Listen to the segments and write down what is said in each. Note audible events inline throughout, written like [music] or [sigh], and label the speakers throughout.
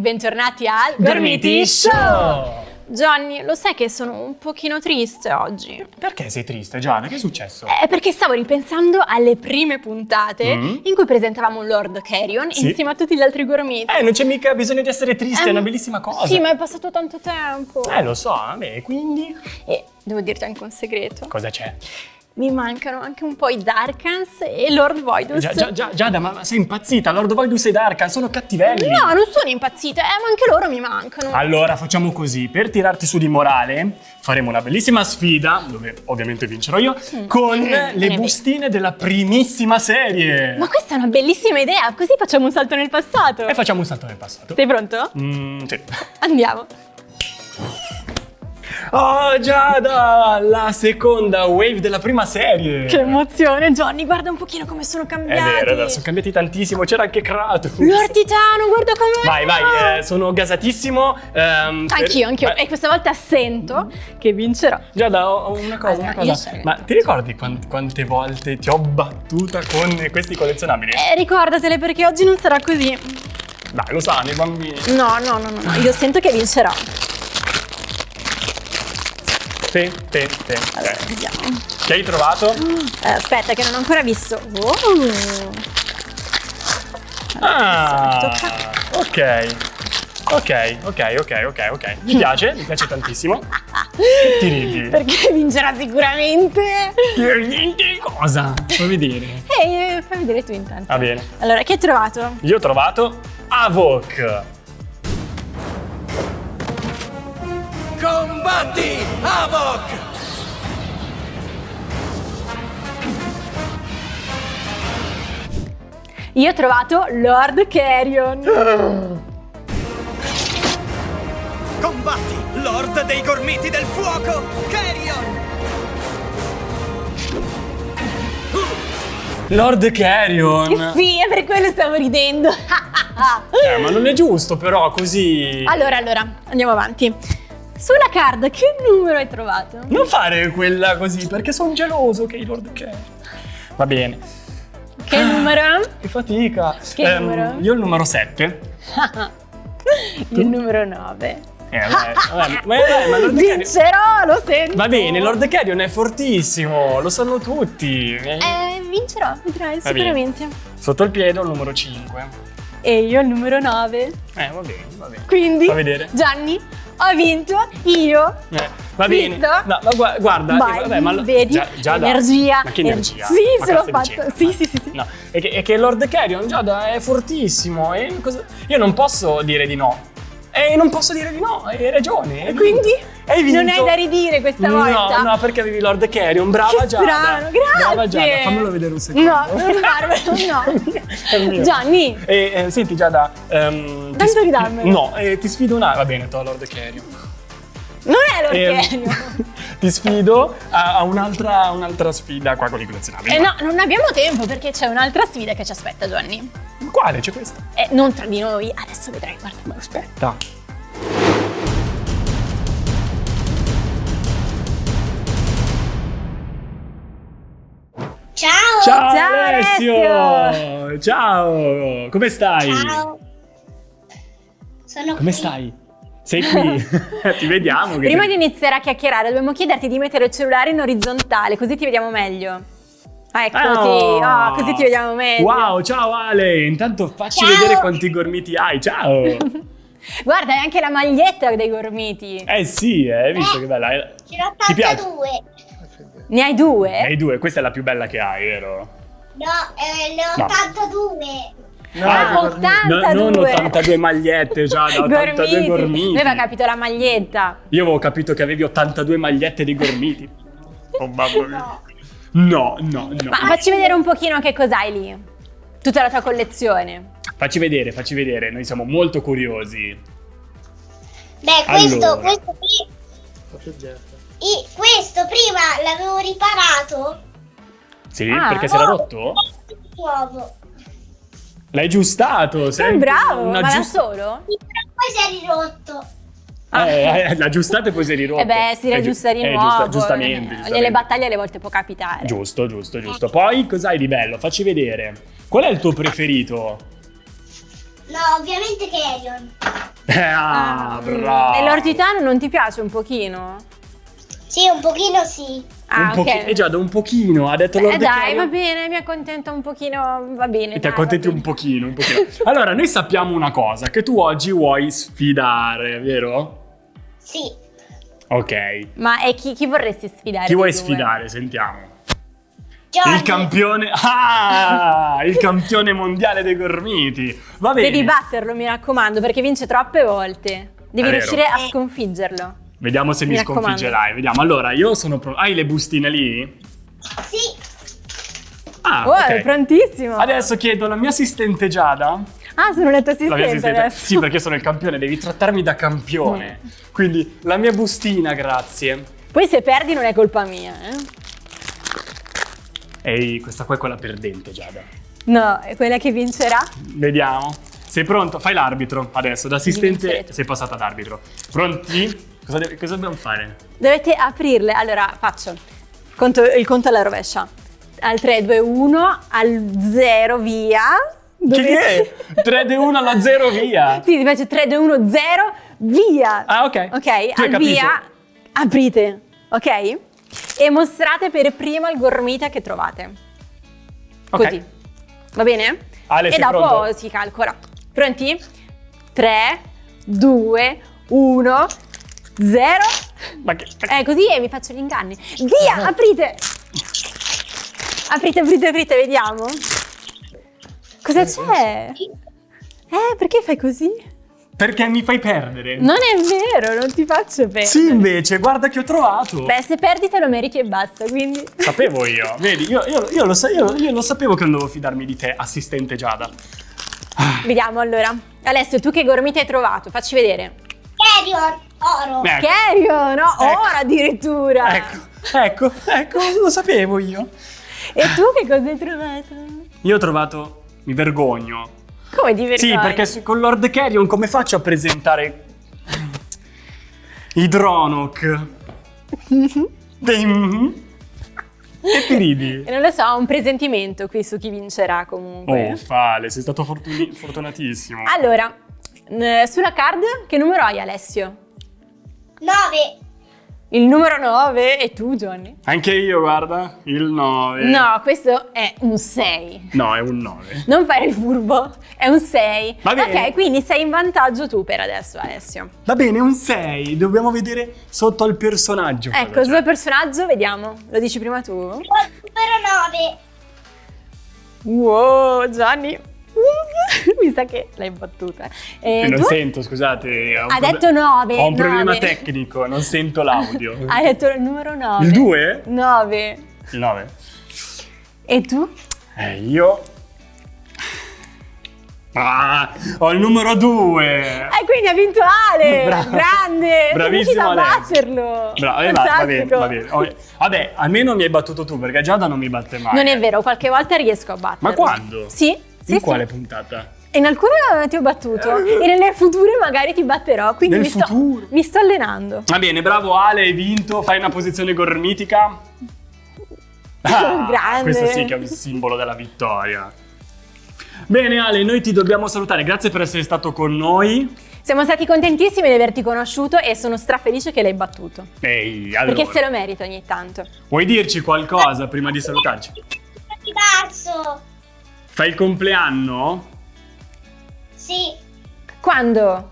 Speaker 1: bentornati al
Speaker 2: Gormiti Show!
Speaker 1: Johnny, lo sai che sono un pochino triste oggi?
Speaker 2: Perché sei triste, Giada? Che è successo?
Speaker 1: È perché stavo ripensando alle prime puntate
Speaker 2: Mm.
Speaker 1: in cui presentavamo Lord Carrion
Speaker 2: Sì.
Speaker 1: insieme a tutti gli altri gormiti.
Speaker 2: Eh, non c'è mica bisogno di essere triste, è
Speaker 1: Ehm,
Speaker 2: una bellissima cosa.
Speaker 1: Sì, ma è passato tanto tempo.
Speaker 2: Eh, lo so, vabbè, quindi...
Speaker 1: E devo dirti anche un segreto.
Speaker 2: Cosa c'è?
Speaker 1: Mi mancano anche un po' i Darkans e Lord Voidus.
Speaker 2: Gia- Gia- Gia- Giada, ma sei impazzita? Lord Voidus e Darkan sono cattivelli.
Speaker 1: No, non sono impazzita, eh, ma anche loro mi mancano.
Speaker 2: Allora, facciamo così. Per tirarti su di morale, faremo una bellissima sfida, dove ovviamente vincerò io, con
Speaker 1: Mm,
Speaker 2: le bustine della primissima serie.
Speaker 1: Ma questa è una bellissima idea, così facciamo un salto nel passato.
Speaker 2: E facciamo un salto nel passato.
Speaker 1: Sei pronto?
Speaker 2: Mm, sì. [laughs]
Speaker 1: Andiamo.
Speaker 2: Oh, Giada! La seconda wave della prima serie.
Speaker 1: Che emozione, Johnny, guarda un pochino come sono cambiati.
Speaker 2: è vero, sono cambiati tantissimo. C'era anche Kratos.
Speaker 1: Lord Titano, guarda com'è.
Speaker 2: Vai, vai, eh, sono gasatissimo. per-
Speaker 1: Anch'io, anch'io.
Speaker 2: Eh,
Speaker 1: E questa volta sento che vincerò.
Speaker 2: Giada, ho ho una cosa,
Speaker 1: Allora,
Speaker 2: una cosa. Ma ti ricordi quan- quante volte ti ho battuta con questi collezionabili?
Speaker 1: Eh, ricordatele perché oggi non sarà così.
Speaker 2: Dai, lo sanno i bambini.
Speaker 1: No, no, no, no, no, io sento che vincerò.
Speaker 2: Sì, sì, sì.
Speaker 1: Allora,
Speaker 2: ok.
Speaker 1: vediamo.
Speaker 2: Che hai trovato?
Speaker 1: Eh, aspetta, che non ho ancora visto. Oh.
Speaker 2: Ah,
Speaker 1: tocca.
Speaker 2: ok. Ok, ok, ok, ok, ok. Mi piace, mi piace tantissimo. Ti ridi?
Speaker 1: Perché vincerà sicuramente.
Speaker 2: Che cosa? Fammi vedere.
Speaker 1: Ehi, eh, fai vedere tu intanto.
Speaker 2: Va bene.
Speaker 1: Allora, che hai trovato?
Speaker 2: Io ho trovato Avok.
Speaker 3: Combatti, Havok!
Speaker 1: Io ho trovato Lord Carrion.
Speaker 3: Combatti, Lord dei Gormiti del Fuoco, Carrion!
Speaker 2: Lord Carrion.
Speaker 1: Sì, è per quello stavo ridendo.
Speaker 2: Eh, ma non è giusto però così.
Speaker 1: allora, allora, andiamo avanti. Sulla card, che numero hai trovato?
Speaker 2: Non fare quella così perché sono geloso che i Lord Carrion. Va bene.
Speaker 1: Che numero?
Speaker 2: Che fatica.
Speaker 1: Che
Speaker 2: Ehm,
Speaker 1: numero?
Speaker 2: Io il numero 7. [laughs]
Speaker 1: Il numero 9.
Speaker 2: Eh, vabbè, vabbè, eh, ma Lord.
Speaker 1: Vincerò, lo sento.
Speaker 2: Va bene, Lord Carrion è fortissimo, lo sanno tutti.
Speaker 1: Eh, vincerò, vedrai sicuramente.
Speaker 2: Sotto il piede ho il numero 5.
Speaker 1: E io il numero 9.
Speaker 2: Eh, va bene, va bene.
Speaker 1: Quindi,
Speaker 2: Fa vedere.
Speaker 1: Gianni, ho vinto io.
Speaker 2: Eh, va bene. No, ma gua- guarda,
Speaker 1: Vai,
Speaker 2: eh, vabbè, ma
Speaker 1: vedi?
Speaker 2: Gia- Giada-
Speaker 1: Energia.
Speaker 2: Ma che
Speaker 1: Ener-
Speaker 2: energia?
Speaker 1: Sì,
Speaker 2: Ma
Speaker 1: ce l'ho fatto. Sì, sì, sì, sì.
Speaker 2: No, è che, è che Lord Carrion Giada è fortissimo e cosa- io non posso dire di no. E non posso dire di no, hai ragione. hai
Speaker 1: Quindi?
Speaker 2: Hai vinto.
Speaker 1: Non hai da ridire questa
Speaker 2: no,
Speaker 1: volta.
Speaker 2: No, perché avevi Lord Carrion, brava
Speaker 1: Che
Speaker 2: Giada.
Speaker 1: strano, grazie.
Speaker 2: Brava Giada, fammelo vedere un secondo. [laughs]
Speaker 1: No, non farmelo, no. Gianni,
Speaker 2: E, eh, senti Giada, ehm, ti
Speaker 1: Tanto ridammelo.
Speaker 2: No, eh, ti sfido una... Va bene, to Lord Carrion.
Speaker 1: non è Lord
Speaker 2: Ehm,
Speaker 1: Carrion. [laughs]
Speaker 2: ti sfido a, a un'altra, un'altra sfida qua con i collezionabili.
Speaker 1: Eh no, non abbiamo tempo perché c'è un'altra sfida che ci aspetta, Gianni.
Speaker 2: Quale? C'è questa?
Speaker 1: Eh, non tra di noi, adesso vedrai, guarda.
Speaker 2: Ma aspetta.
Speaker 4: Ciao!
Speaker 2: Ciao,
Speaker 1: Ciao,
Speaker 2: Alessio! Ciao! Come stai?
Speaker 4: Ciao! Sono
Speaker 2: Come
Speaker 4: qui.
Speaker 2: stai? Sei qui? [laughs] ti vediamo.
Speaker 1: Prima
Speaker 2: ti-
Speaker 1: di iniziare a chiacchierare, dobbiamo chiederti di mettere il cellulare in orizzontale, così ti vediamo meglio. Ah, eccoti,
Speaker 2: Oh!
Speaker 1: Ah, così ti vediamo meglio.
Speaker 2: Wow, ciao Ale! Intanto facci
Speaker 4: Ciao!
Speaker 2: vedere quanti gormiti hai. Ciao! [laughs]
Speaker 1: Guarda, hai anche la maglietta dei gormiti.
Speaker 2: eh sì, eh, hai visto che bella? Eh,
Speaker 4: Ce l'ho
Speaker 2: Ti piace?
Speaker 4: 82.
Speaker 1: Ne hai due?
Speaker 2: Ne hai due, questa è la più bella che hai, vero?
Speaker 4: No, eh, ne ho
Speaker 2: No.
Speaker 4: 82.
Speaker 1: Ah,
Speaker 2: no,
Speaker 1: 82.
Speaker 2: non 82 magliette, già, da 82 gormiti.
Speaker 1: Noi aveva capito la maglietta.
Speaker 2: Io avevo capito che avevi 82 magliette di gormiti. Oh mamma mia. No, no, no.
Speaker 1: Ma facci vedere un pochino che cos'hai lì. Tutta la tua collezione.
Speaker 2: Facci vedere, facci vedere, noi siamo molto curiosi.
Speaker 4: Beh, questo,
Speaker 2: Allora.
Speaker 4: questo, pri- i- questo prima l'avevo riparato
Speaker 2: Sì,
Speaker 1: Ah.
Speaker 2: perché si era rotto?
Speaker 4: Nuovo.
Speaker 2: L'hai giustato. Sei
Speaker 1: Sei bravo, ma da solo?
Speaker 4: Sì, però poi si è ridotto.
Speaker 1: Ah.
Speaker 2: Eh, eh, l'ha aggiustato e poi si è rirotto.
Speaker 1: Eh beh, si
Speaker 2: Eh,
Speaker 1: riaggiusta di
Speaker 2: eh,
Speaker 1: nuovo.
Speaker 2: giusta- giustamente,
Speaker 1: eh,
Speaker 2: giustamente.
Speaker 1: Nelle battaglie alle volte può capitare.
Speaker 2: Giusto, giusto, giusto. Poi cos'hai di bello? Facci vedere. Qual è il tuo preferito?
Speaker 4: No, ovviamente Carrion.
Speaker 2: Eh, [laughs] ah,
Speaker 1: Ah,
Speaker 2: bravo.
Speaker 1: E l'Lord Titano non ti piace un pochino?
Speaker 4: Sì, un pochino sì.
Speaker 1: Ah,
Speaker 2: un pochi-
Speaker 1: ok.
Speaker 2: Eh già, da un pochino, ha detto
Speaker 1: Eh
Speaker 2: Lord
Speaker 1: dai,
Speaker 2: Carrion.
Speaker 1: va bene, mi accontento un pochino, va bene.
Speaker 2: E ti
Speaker 1: dai,
Speaker 2: accontenti
Speaker 1: va
Speaker 2: un pochino, un pochino. Allora, noi sappiamo una cosa, che tu oggi vuoi sfidare, vero?
Speaker 4: Sì.
Speaker 2: Ok.
Speaker 1: Ma e chi, chi vorresti sfidare?
Speaker 2: Chi vuoi
Speaker 1: due?
Speaker 2: sfidare? Sentiamo.
Speaker 4: Johnny.
Speaker 2: Il campione... Ah! Il campione mondiale dei gormiti. Va bene.
Speaker 1: Devi batterlo, mi raccomando, perché vince troppe volte. Devi
Speaker 2: È vero.
Speaker 1: riuscire a sconfiggerlo.
Speaker 2: Vediamo se mi,
Speaker 1: Mi
Speaker 2: sconfiggerai. Vediamo. Allora, io sono pronto. Hai le bustine lì?
Speaker 4: Sì.
Speaker 2: Ah,
Speaker 1: oh,
Speaker 2: ok.
Speaker 1: è prontissimo.
Speaker 2: Adesso chiedo alla mia assistente Giada.
Speaker 1: Ah, sono la tua
Speaker 2: La
Speaker 1: assistente
Speaker 2: assistente.
Speaker 1: adesso.
Speaker 2: Sì, perché sono il campione, devi trattarmi da campione. Quindi la mia bustina, grazie.
Speaker 1: Poi se perdi non è colpa mia, eh?
Speaker 2: Ehi, questa qua è quella perdente, Giada.
Speaker 1: No, è quella che vincerà.
Speaker 2: Vediamo. Sei pronto? Fai l'arbitro adesso. Da assistente sei passata ad arbitro. Pronti? Cosa, deve- cosa dobbiamo fare?
Speaker 1: Dovete aprirle. Allora, faccio conto- il conto alla rovescia. Al 3, 2, 1, al 0, via.
Speaker 2: Che è? 3, 2, 1 alla 0, via.
Speaker 1: Sì, invece 3, 2, 1, 0, via.
Speaker 2: Ah, ok.
Speaker 1: Ok,
Speaker 2: Tu
Speaker 1: al via aprite, ok? E mostrate per prima il gormita che trovate. Così. Va bene?
Speaker 2: Ale,
Speaker 1: e dopo
Speaker 2: pronto?
Speaker 1: si calcola. Pronti? 3, 2, 1, 0.
Speaker 2: Ma che...
Speaker 1: Eh, così e vi faccio gli inganni. Via, aprite! Aprite, aprite, aprite, vediamo. Cosa c'è? Eh, perché fai così?
Speaker 2: Perché mi fai perdere?
Speaker 1: Non è vero, non ti faccio perdere.
Speaker 2: Sì, invece, guarda che ho trovato.
Speaker 1: Beh, se perdi te lo meriti e basta, quindi...
Speaker 2: Sapevo io. Vedi, io, io- io lo, sa- io- io lo sapevo che non dovevo fidarmi di te, assistente Giada.
Speaker 1: Vediamo allora. Alessio, tu che gormita hai trovato? Facci vedere.
Speaker 4: Carrion. Oro.
Speaker 2: Ecco.
Speaker 1: Cherio, no?
Speaker 2: Ecco.
Speaker 1: Ora addirittura.
Speaker 2: Ecco, ecco, ecco, lo sapevo io.
Speaker 1: E tu che cosa hai trovato?
Speaker 2: Io ho trovato. Mi vergogno.
Speaker 1: Come ti vergogni?
Speaker 2: Sì, perché con Lord Carrion come faccio a presentare i Dronok? [laughs] Dei- E ti ridi?
Speaker 1: E non lo so, ho un presentimento qui su chi vincerà comunque.
Speaker 2: Oh, Fale, sei stato fortunatissimo.
Speaker 1: Allora, sulla card che numero hai Alessio?
Speaker 4: 9.
Speaker 1: Il numero 9 e tu Johnny?
Speaker 2: Anche io, guarda, il 9.
Speaker 1: No, questo è un 6.
Speaker 2: No, è un 9.
Speaker 1: Non fare il furbo, è un 6.
Speaker 2: Va bene.
Speaker 1: Ok, quindi sei in vantaggio tu per adesso Alessio.
Speaker 2: Va bene, un 6. Dobbiamo vedere sotto al personaggio.
Speaker 1: Ecco, il tuo personaggio, vediamo. Lo dici prima tu?
Speaker 4: Numero 9.
Speaker 1: Wow, Gianni. [laughs] Mi sa che l'hai battuta. E
Speaker 2: non
Speaker 1: tu?
Speaker 2: sento, scusate. ho un
Speaker 1: Ha
Speaker 2: proble-
Speaker 1: detto 9.
Speaker 2: Ho un problema tecnico, non sento l'audio. [laughs]
Speaker 1: Hai detto il numero 9.
Speaker 2: Il 2?
Speaker 1: 9.
Speaker 2: Il 9.
Speaker 1: E tu?
Speaker 2: Eh, io... Ah, ho il numero 2.
Speaker 1: E quindi ha vinto Ale! [laughs]
Speaker 2: Bravo.
Speaker 1: Grande!
Speaker 2: Bravissimo, Ale.
Speaker 1: batterlo!
Speaker 2: Bravo, eh, va, va bene, va bene. Oh, Vabbè, almeno mi hai battuto tu, perché Giada non mi batte mai.
Speaker 1: Non è vero, qualche volta riesco a batterlo.
Speaker 2: Ma quando?
Speaker 1: Sì, sì,
Speaker 2: In
Speaker 1: sì.
Speaker 2: quale puntata?
Speaker 1: In alcune ti ho battuto e nelle future magari ti batterò, quindi
Speaker 2: Nel
Speaker 1: mi sto,
Speaker 2: futuro?
Speaker 1: mi sto allenando.
Speaker 2: Va bene, bravo Ale, hai vinto. Fai una posizione gormitica. [laughs] Ah,
Speaker 1: Grande.
Speaker 2: Questo sì che è un simbolo della vittoria. Bene Ale, noi ti dobbiamo salutare. Grazie per essere stato con noi.
Speaker 1: Siamo stati contentissimi di averti conosciuto e sono strafelice che l'hai battuto.
Speaker 2: Ehi, allora,
Speaker 1: Perché se lo merito ogni tanto.
Speaker 2: vuoi dirci qualcosa prima di salutarci?
Speaker 4: Marzo.
Speaker 2: Fai il compleanno?
Speaker 4: Sì.
Speaker 1: Quando?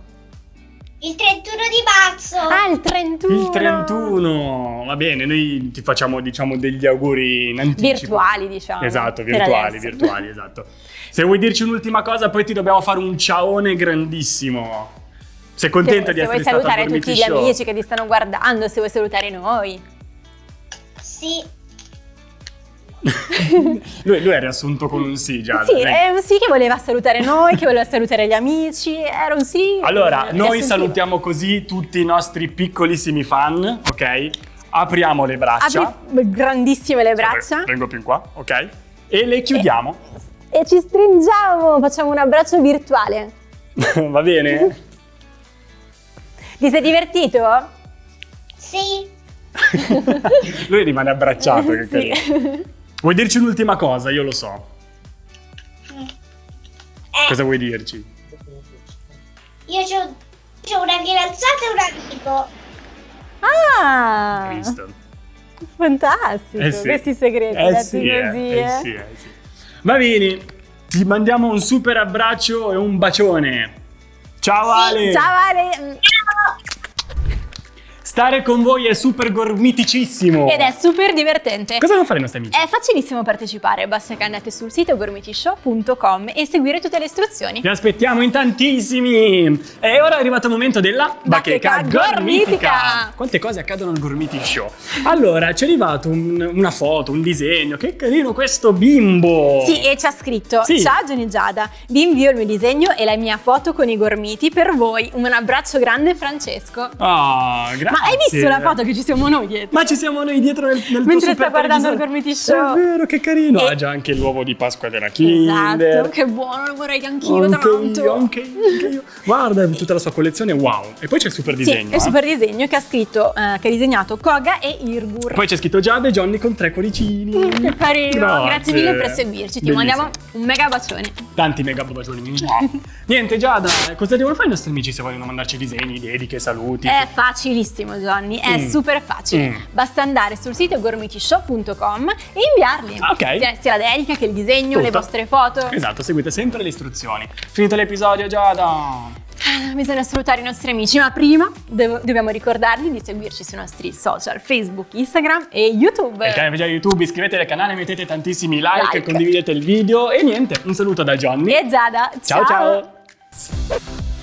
Speaker 4: Il 31 di marzo.
Speaker 1: Ah, il 31.
Speaker 2: Il 31. Va bene, noi ti facciamo diciamo degli auguri in anticipo.
Speaker 1: Virtuali, diciamo.
Speaker 2: Esatto, virtuali, virtuali, esatto. Se vuoi dirci un'ultima cosa, poi ti dobbiamo fare un ciaone grandissimo. Sei contenta
Speaker 1: se,
Speaker 2: di
Speaker 1: se
Speaker 2: essere
Speaker 1: vuoi
Speaker 2: stata al
Speaker 1: salutare
Speaker 2: Gormiti
Speaker 1: tutti gli
Speaker 2: Show?
Speaker 1: amici che ti stanno guardando, se vuoi salutare noi.
Speaker 4: Sì. [laughs]
Speaker 2: Lui, lui è riassunto con un sì, già.
Speaker 1: sì, è un sì che voleva salutare noi, che voleva salutare gli amici, era un sì.
Speaker 2: Allora, noi salutiamo così tutti i nostri piccolissimi fan, ok? apriamo le braccia.
Speaker 1: Apri grandissime le braccia
Speaker 2: Vengo più in qua, ok? E le chiudiamo.
Speaker 1: e ci stringiamo, facciamo un abbraccio virtuale. [laughs]
Speaker 2: Va bene?
Speaker 1: Ti sei divertito?
Speaker 4: Sì. [laughs]
Speaker 2: Lui rimane abbracciato, che
Speaker 1: Sì.
Speaker 2: Vuoi dirci un'ultima cosa? Io lo so.
Speaker 4: Eh,
Speaker 2: Cosa vuoi dirci?
Speaker 4: io c'ho, c'ho una fidanzata e un amico.
Speaker 1: Ah,
Speaker 2: Cristo.
Speaker 1: fantastico,
Speaker 2: Eh sì.
Speaker 1: questi segreti
Speaker 2: Eh sì, eh,
Speaker 1: così.
Speaker 2: eh
Speaker 1: eh.
Speaker 2: sì, eh sì. Va bene, ti mandiamo un super abbraccio e un bacione. Ciao Ale!
Speaker 1: Ciao Ale!
Speaker 2: Stare con voi è super gormiticissimo.
Speaker 1: Ed è super divertente.
Speaker 2: Cosa devono fare i nostri amici?
Speaker 1: È facilissimo partecipare, basta che andate sul sito gormitishow.com e seguire tutte le istruzioni.
Speaker 2: Vi aspettiamo in tantissimi! E ora è arrivato il momento della
Speaker 1: Bacheca gormitica.
Speaker 2: Quante cose accadono al Gormiti Show? Allora, ci è arrivato un- una foto, un disegno. Che carino questo bimbo!
Speaker 1: Sì, e ci ha scritto:
Speaker 2: Sì.
Speaker 1: Ciao Gianni Giada, vi invio il mio disegno e la mia foto con i gormiti per voi. Un abbraccio grande, Francesco.
Speaker 2: Ah, grazie.
Speaker 1: Ma hai visto la foto che ci siamo noi dietro?
Speaker 2: Ma ci siamo noi dietro nel, nel
Speaker 1: Mentre sta guardando il. Gormiti Show.
Speaker 2: È vero, che carino.
Speaker 1: E-
Speaker 2: Ha già anche l'uovo di Pasqua della Kinder.
Speaker 1: Esatto, che buono, lo vorrei anch'io
Speaker 2: anche
Speaker 1: tanto.
Speaker 2: io, anche io, anche io. Guarda, tutta la sua collezione, wow. E poi c'è il super
Speaker 1: Sì,
Speaker 2: disegno.
Speaker 1: è
Speaker 2: eh.
Speaker 1: il super disegno che ha scritto, eh, che ha disegnato Koga e Irgur.
Speaker 2: Poi c'è scritto Giada e Johnny con tre cuoricini.
Speaker 1: Mm, che carino, grazie.
Speaker 2: Grazie.
Speaker 1: mille per seguirci, ti
Speaker 2: Bellissimo.
Speaker 1: mandiamo un mega bacione.
Speaker 2: Tanti mega bacioni. [laughs] Niente, Giada, cosa devono fare i nostri amici se vogliono mandarci disegni, dediche, saluti?
Speaker 1: È facilissimo Johnny, è
Speaker 2: Mm.
Speaker 1: super facile.
Speaker 2: Mm.
Speaker 1: Basta andare sul sito gormitishow.com e inviarli.
Speaker 2: Ok.
Speaker 1: Sia- Sia la dedica che il disegno, le
Speaker 2: Tutto.
Speaker 1: vostre foto.
Speaker 2: Esatto, seguite sempre le istruzioni. Finito l'episodio, Giada.
Speaker 1: Ah, Bisogna salutare i nostri amici, ma prima devo- dobbiamo ricordarvi di seguirci sui nostri social, Facebook, Instagram e YouTube.
Speaker 2: Il canale Veggia YouTube, iscrivetevi al canale, mettete tantissimi like,
Speaker 1: Like.
Speaker 2: condividete il video e niente, un saluto da Johnny.
Speaker 1: E Giada,
Speaker 2: ciao. ciao.